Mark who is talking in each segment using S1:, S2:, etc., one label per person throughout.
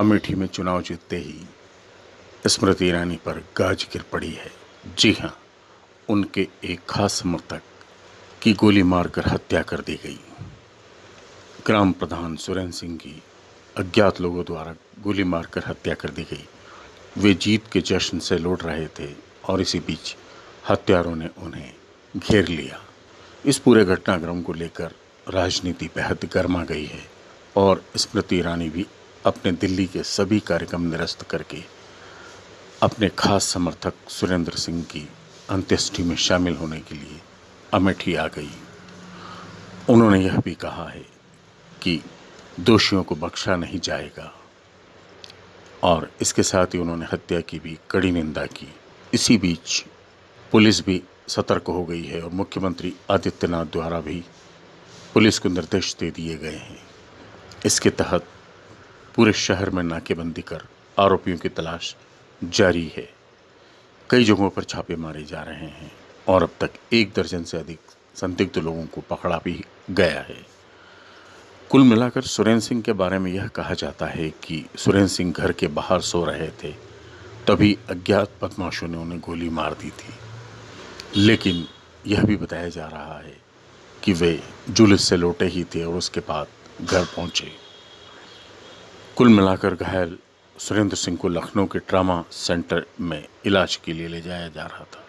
S1: अमेठी में चुनाव जीतते ही स्मृति ईरानी पर गाज गिर पड़ी है। जी हाँ उनके एक खास समर्थक की गोली मारकर हत्या कर दी गई। ग्राम प्रधान सुरेंद्र सिंह की अज्ञात लोगों द्वारा गोली मारकर हत्या कर दी गई। वे जीत के जश्न से लौट रहे थे और इसी बीच हत्यारों ने उन्हें घेर लिया। इस पूरे घटनाक्रम को लेकर राजनीति बेहद गर्मा गई है और स्मृति ईरानी भी अपने दिल्ली के सभी कार्यक्रम निरस्त करके अपने खास समर्थक सुरेंद्र सिंह की अंत्येष्टि में शामिल होने के लिए अमेठी आ गई। उन्होंने यह भी कहा है कि दोषियों को बख्शा नहीं जाएगा और इसके साथ ही उन्होंने हत्या की भी कड़ी निंदा की। इसी बीच पुलिस भी सतर्क हो गई है और मुख्यमंत्री आदित्यनाथ द्वारा भी पुलिस को निर्देश दे दिए गए हैं। इसके तहत पूरे शहर में नाकेबंदी कर आरोपियों की तलाश जारी है। कई जगहों पर छापे मारे जा रहे हैं और अब तक एक दर्जन से अधिक संदिग्ध लोगों को पकड़ा भी गया है। कुल मिलाकर सुरेंद्र सिंह के बारे में यह कहा जाता है कि सुरेंद्र सिंह घर के बाहर सो रहे थे, तभी अज्ञात बदमाशों ने उन्हें गोली मार दी थी। लेकिन यह भी बताया जा रहा है कि वे जुलूस से लौटे ही थे और उसके बाद घर पहुँचे। कुल मिलाकर घायल सुरेंद्र सिंह को लखनऊ के ट्रामा सेंटर में इलाज के लिए ले जाया जा रहा था,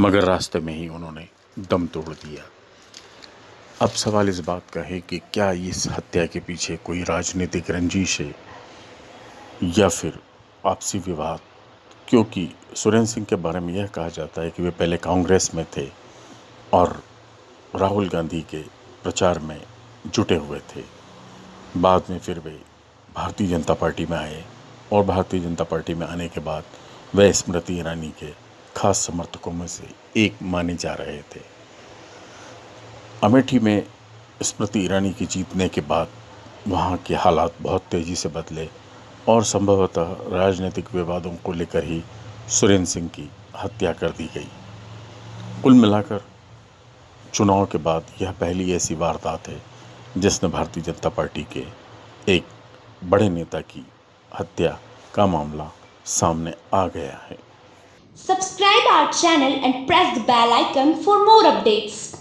S1: मगर रास्ते में ही उन्होंने दम तोड़ दिया। अब सवाल इस बात का है कि क्या इस हत्या के पीछे कोई राजनीतिक रंजिश है, या फिर आपसी विवाद? क्योंकि सुरेंद्र सिंह के बारे में यह कहा जाता है कि वे पहले कांग्रेस में थे और राहुल गांधी के प्रचार में जुटे हुए थे। बाद में फिर वे भारतीय जनता पार्टी में आए और भारतीय जनता पार्टी में आने के बाद वे स्मृति ईरानी के खास समर्थकों में से एक माने जा रहे थे। अमेठी में स्मृति ईरानी की जीतने के बाद वहाँ के हालात बहुत तेज़ी से बदले और संभवतः राजनीतिक विवादों को लेकर ही सुरेंद्र सिंह की हत्या कर दी गई। कुल मिलाकर चुनाव के बाद यह पहली ऐसी वारदात है जिसने भारतीय जनता पार्टी के एक बड़े नेता की हत्या का मामला सामने आ गया है।
S2: Subscribe our channel and press the bell icon for more updates